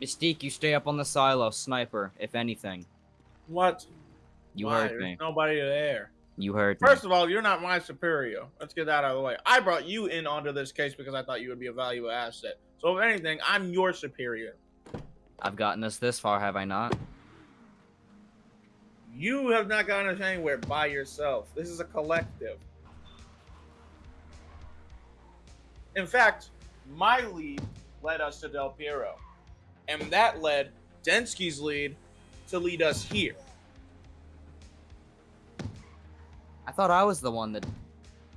Mystique, you stay up on the silo, sniper, if anything. What? You Why? heard There's me. Nobody there. You heard me. First of all, you're not my superior. Let's get that out of the way. I brought you in onto this case because I thought you would be a valuable asset. So if anything, I'm your superior. I've gotten us this far, have I not? You have not gotten us anywhere by yourself. This is a collective. In fact, my lead led us to Del Piero. And that led Densky's lead to lead us here. I thought I was the one that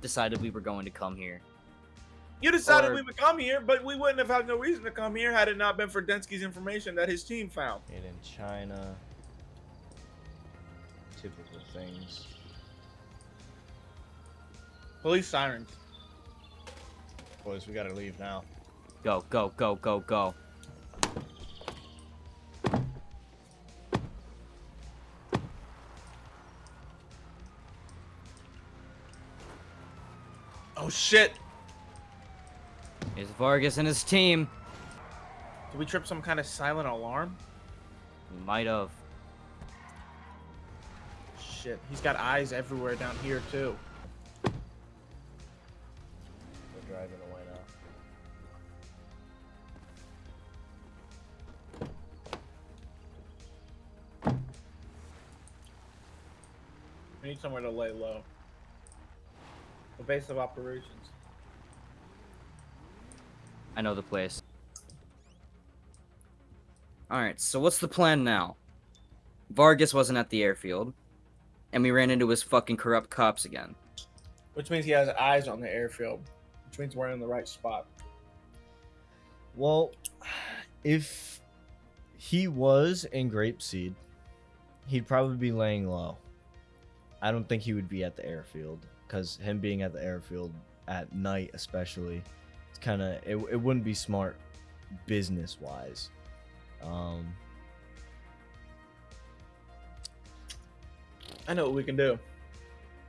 decided we were going to come here. You decided Or- we would come here, but we wouldn't have had no reason to come here had it not been for Densky's information that his team found. And in China. Typical things. Police sirens. Boys, we gotta leave now. Go, go, go, go, go. Oh shit! Here's Vargas and his team. Did we trip some kind of silent alarm? We might have. Shit, he's got eyes everywhere down here too. We're driving away now. We need somewhere to lay low. The base of operations. I know the place. Alright, so what's the plan now? Vargas wasn't at the airfield, and we ran into his fucking corrupt cops again. Which means he has eyes on the airfield. Which means we're in the right spot. Well, if he was in Grapeseed, he'd probably be laying low. I don't think he would be at the airfield because him being at the airfield at night, especially, it's kind of it, it wouldn't be smart business wise. Um, I know what we can do.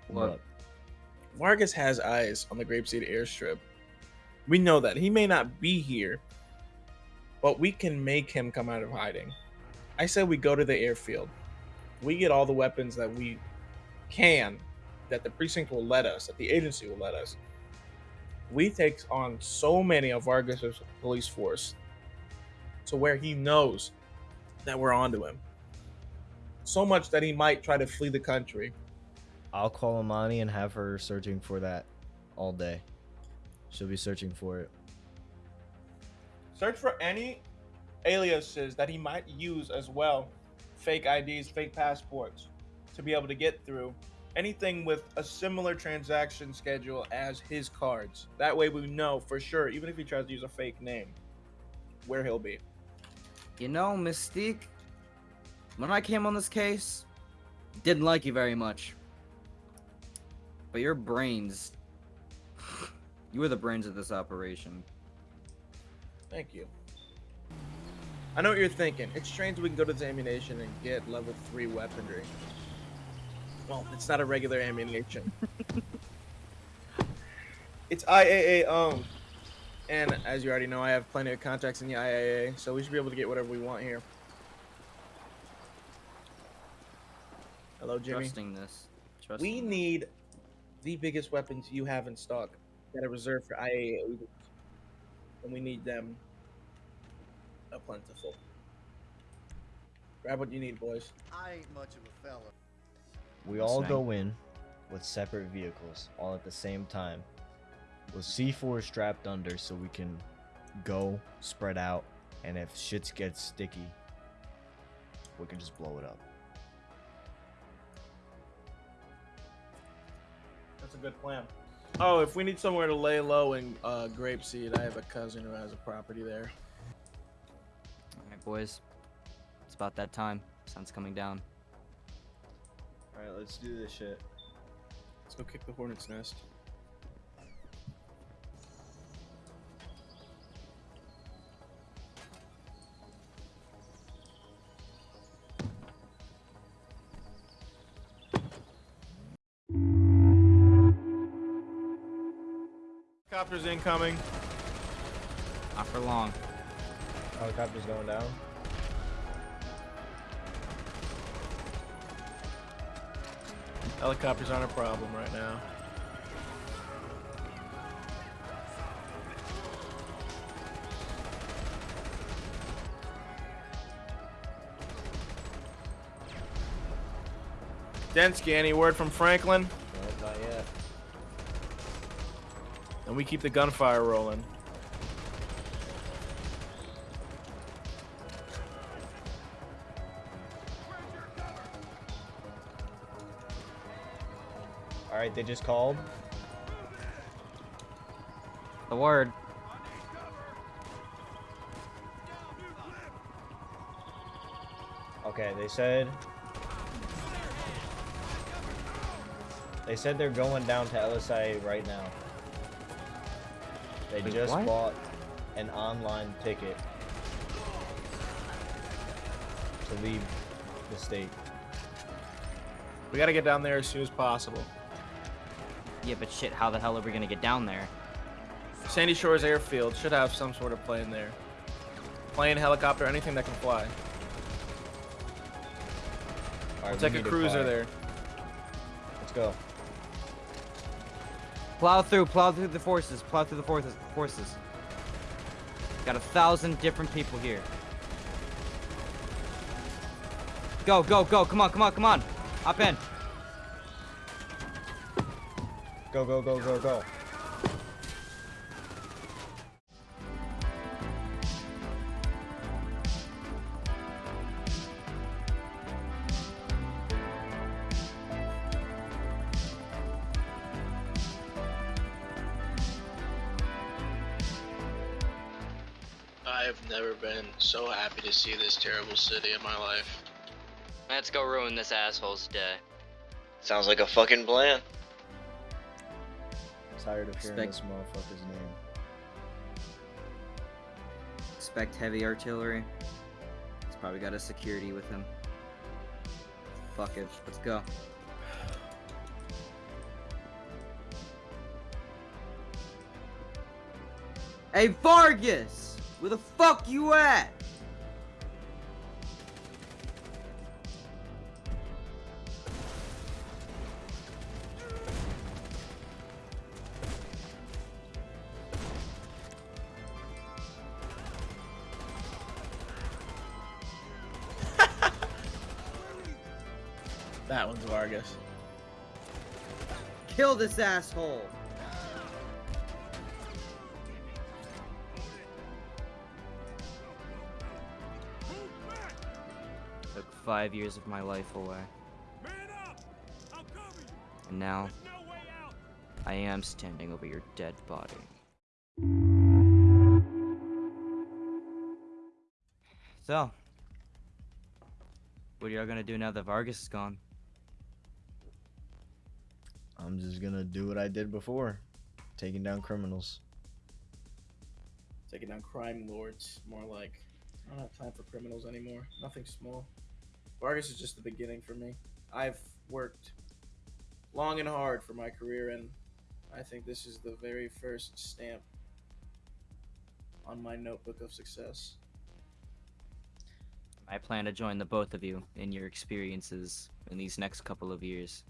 What? Vargas has eyes on the Grapeseed airstrip. We know that. He may not be here, but we can make him come out of hiding. I said we go to the airfield. We get all the weapons that we can, that the precinct will let us, that the agency will let us. We take on so many of Vargas's police force to where he knows that we're onto him. So much that he might try to flee the country. I'll call Amani and have her searching for that all day. She'll be searching for it. Search for any aliases that he might use as well. Fake IDs, fake passports to be able to get through. Anything with a similar transaction schedule as his cards. That way we know for sure, even if he tries to use a fake name, where he'll be. You know, Mystique, when I came on this case, didn't like you very much. But your brains. You were the brains of this operation. Thank you. I know what you're thinking. It's strange we can go to the ammunition and get level 3 weaponry. Well, it's not a regular ammunition. it's IAA owned. Um, and as you already know, I have plenty of contacts in the IAA, so we should be able to get whatever we want here. Hello, Jimmy. Trusting this. Trusting We this. need the biggest weapons you have in stock that are reserved for IAA. And we need them a plentiful. Grab what you need, boys. I ain't much of a fella. We all Listening. go in with separate vehicles, all at the same time. With C4 strapped under so we can go, spread out, and if shit gets sticky, we can just blow it up. That's a good plan. Oh, if we need somewhere to lay low in uh, Grapeseed, I have a cousin who has a property there. Alright, boys. It's about that time. Sun's coming down. Alright, let's do this shit. Let's go kick the hornet's nest. Helicopter's incoming. Not for long. Helicopter's going down. Helicopters aren't a problem right now. Densky, any word from Franklin? No, not yet. And we keep the gunfire rolling. All right, they just called. The word. Okay, they said. They said they're going down to LSIA right now. They Wait, just what? bought an online ticket to leave the state. We gotta get down there as soon as possible. Yeah, but shit, how the hell are we gonna get down there? Sandy Shores Airfield should have some sort of plane there. Plane, helicopter, anything that can fly. All We'll we take a cruiser fly. there. Let's go. Plow through, plow through the forces, plow through the forces. forces. Got a thousand different people here. Go, go, go! Come on, come on, come on! Hop in. Go, go, go, go, go. I've never been so happy to see this terrible city in my life. Let's go ruin this asshole's day. Sounds like a fucking plan. Tired of hearing Expect- this motherfucker's name. Expect heavy artillery. He's probably got a security with him. Fuck it, let's go. Hey Vargas! Where the fuck you at? That one's Vargas. Kill this asshole! Took five years of my life away. And now, I am standing over your dead body. So, what are y'all gonna do now that Vargas is gone? I'm just gonna do what I did before, taking down criminals. Taking down crime lords, more like. I don't have time for criminals anymore. Nothing small. Vargas is just the beginning for me. I've worked long and hard for my career, and I think this is the very first stamp on my notebook of success. I plan to join the both of you in your experiences in these next couple of years.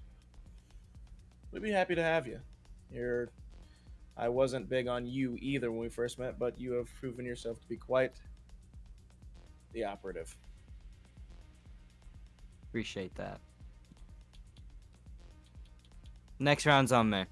We'd be happy to have you. You're. I wasn't big on you either when we first met, but you have proven yourself to be quite the operative. Appreciate that. Next round's on me.